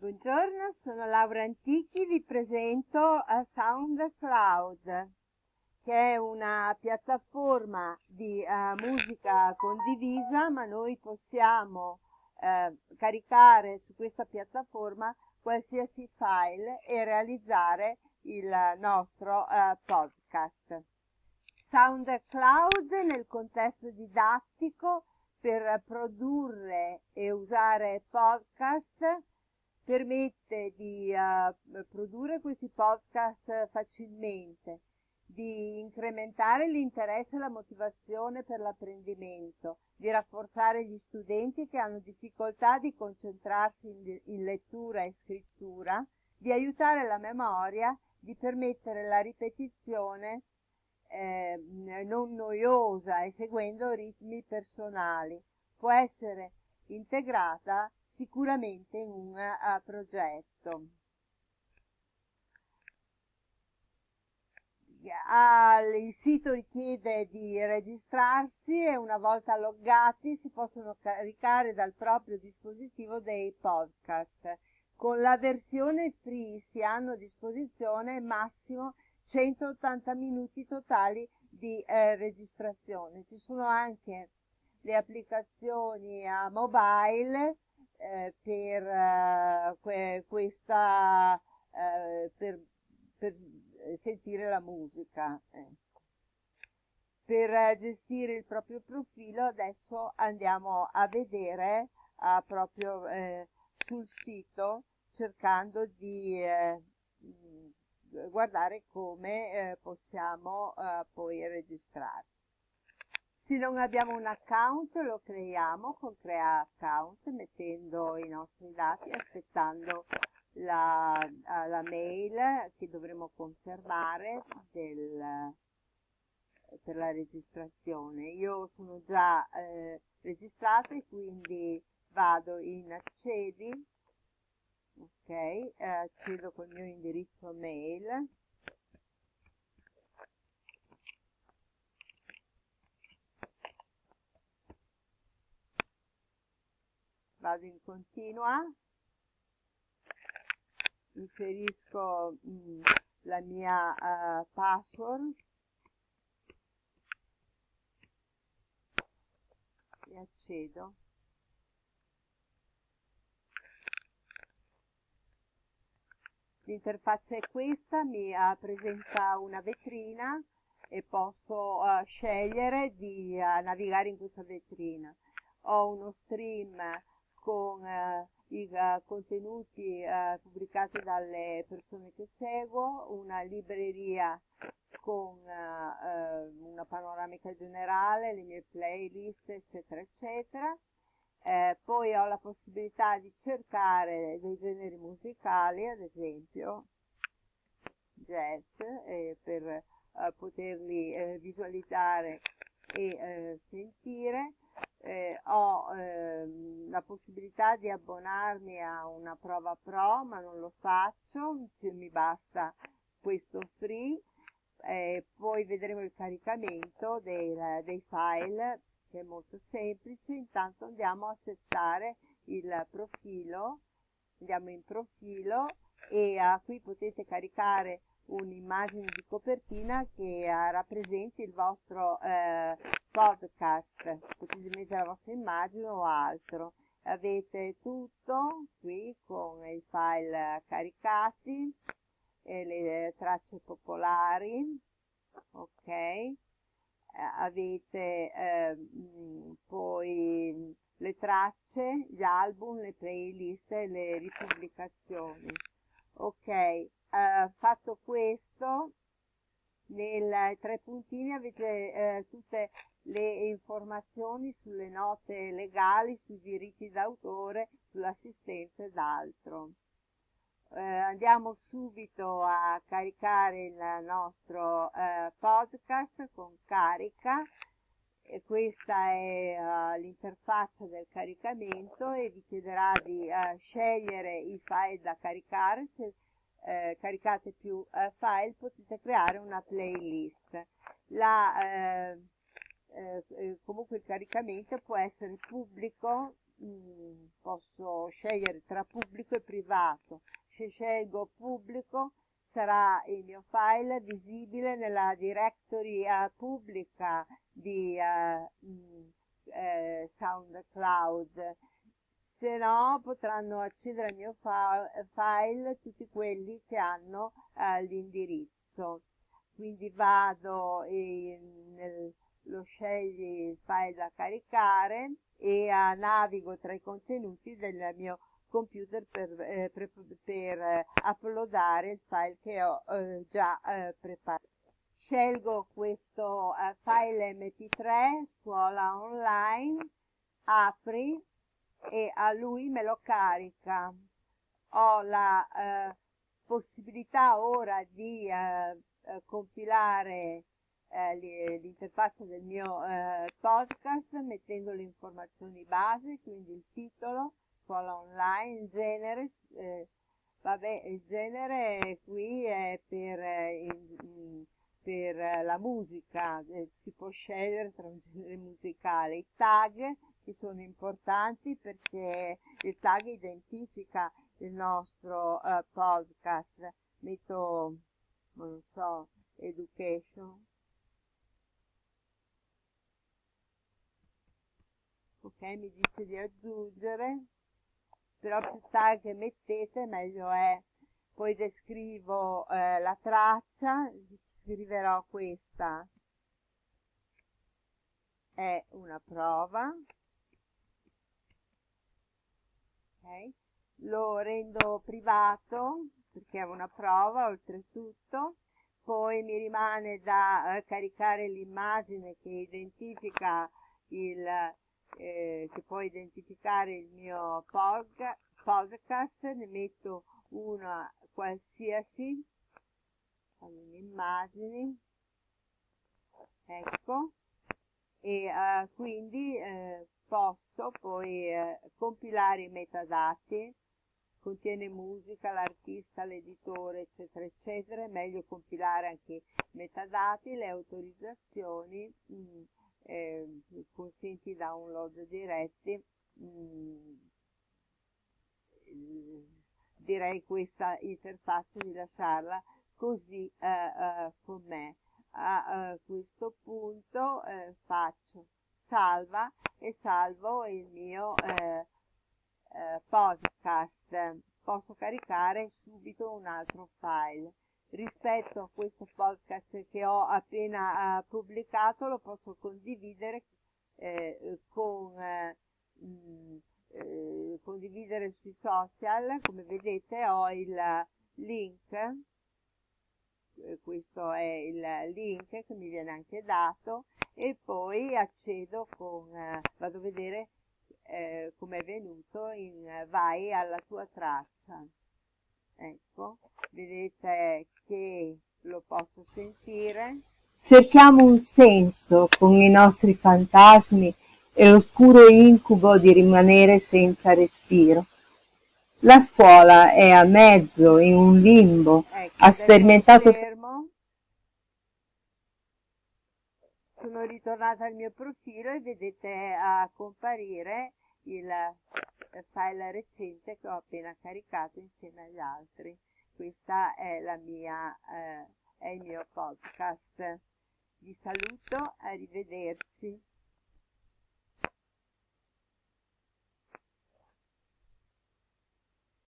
Buongiorno, sono Laura Antichi, vi presento a SoundCloud, che è una piattaforma di uh, musica condivisa, ma noi possiamo uh, caricare su questa piattaforma qualsiasi file e realizzare il nostro uh, podcast. SoundCloud nel contesto didattico per produrre e usare podcast permette di uh, produrre questi podcast facilmente, di incrementare l'interesse e la motivazione per l'apprendimento, di rafforzare gli studenti che hanno difficoltà di concentrarsi in, in lettura e scrittura, di aiutare la memoria, di permettere la ripetizione eh, non noiosa e seguendo ritmi personali. Può essere integrata sicuramente in un uh, progetto. Uh, il sito richiede di registrarsi e una volta loggati si possono caricare dal proprio dispositivo dei podcast. Con la versione free si hanno a disposizione massimo 180 minuti totali di eh, registrazione. Ci sono anche le applicazioni a mobile eh, per eh, que questa eh, per, per, sentire la musica ecco. per gestire il proprio profilo adesso andiamo a vedere proprio eh, sul sito cercando di eh, guardare come eh, possiamo poi registrare se non abbiamo un account lo creiamo con crea account mettendo i nostri dati aspettando la, la mail che dovremo confermare del, per la registrazione. Io sono già eh, registrata e quindi vado in accedi, ok, eh, accedo col mio indirizzo mail vado in continua. Inserisco mh, mm, la mia uh, password. E accedo. L'interfaccia è questa mi uh, presenta una vetrina e posso uh, scegliere di navigare in questa vetrina. Ho uno stream con eh, i uh, contenuti uh, pubblicati dalle persone che seguo, una libreria con una panoramica generale, le mie playlist, eccetera, eccetera. Eh, poi ho la possibilità di cercare dei generi musicali, ad esempio jazz, eh, per poterli eh, visualizzare e sentire eh, ho eh, la possibilità di abbonarmi a una prova pro ma non lo faccio cioè, mi basta questo free. Eh, poi vedremo il caricamento dei, dei file che è molto semplice. Intanto andiamo a settare il profilo andiamo in profilo e uh, qui potete caricare un'immagine di copertina che uh, rappresenti il vostro uh, podcast, potete mettere la vostra immagine o altro. Avete tutto qui con i file caricati le tracce popolari, ok? Eh, avete eh, poi le tracce, gli album, le playlist e le ripubblicazioni. Ok, eh, fatto questo, nei tre puntini avete eh, tutte le informazioni sulle note legali, sui diritti d'autore, sull'assistenza ed altro. Eh, andiamo subito a caricare il nostro eh, podcast con carica e questa è uh, l'interfaccia del caricamento e vi chiederà di uh, scegliere i file da caricare se uh, caricate più file potete creare una playlist la eh, eh, comunque il caricamento può essere pubblico mm, posso scegliere tra pubblico e privato. Se scelgo pubblico sarà il mio file visibile nella directory pubblica di mh, eh, SoundCloud se no potranno accedere al mio file tutti quelli che hanno eh, l'indirizzo. Quindi vado in, nel, lo scegli il file da caricare e eh, navigo tra i contenuti del mio computer per, eh, per, per eh, uploadare il file che ho eh, già eh, preparato. Scelgo questo eh, file mp3 scuola online apri e a lui me lo carica ho la eh, possibilità ora di eh, eh compilare eh, l'interfaccia del mio eh, podcast mettendo le informazioni base quindi il titolo scuola online il genere eh, vabbè il genere qui è per in, per la musica, si può scegliere tra un genere musicale. I tag che sono importanti perché il tag identifica il nostro uh, podcast. Metto, non so, education. Ok, mi dice di aggiungere, però più tag mettete meglio è poi descrivo eh, la traccia, scriverò questa è una prova, okay. lo rendo privato perché è una prova oltretutto, poi mi rimane da eh, caricare l'immagine che identifica il, eh, che può identificare il mio podcast, ne metto una qualsiasi allora, immagini. Ecco. E uh, quindi eh, posso poi eh, compilare i metadati contiene musica, l'artista, l'editore eccetera eccetera è meglio compilare anche i metadati, le autorizzazioni mh, mm, eh, consenti download diretti mm, direi questa interfaccia di lasciarla così eh, eh, com'è. A eh, questo punto eh, faccio salva e salvo il mio eh, eh, podcast. Posso caricare subito un altro file. Rispetto a questo podcast che ho appena pubblicato lo posso condividere con mh, eh, condividere sui social come vedete ho il link eh, questo è il link che mi viene anche dato e poi accedo con eh, vado a vedere eh, come è venuto in vai alla tua traccia. Ecco vedete che lo posso sentire? Cerchiamo un senso con i nostri fantasmi e l'oscuro incubo di rimanere senza respiro. La scuola è a mezzo, in un limbo, ecco, ha sperimentato... Sono ritornata al mio profilo e vedete a comparire il file recente che ho appena caricato insieme agli altri. Questa è la mia, eh, è il mio podcast. Vi saluto, arrivederci.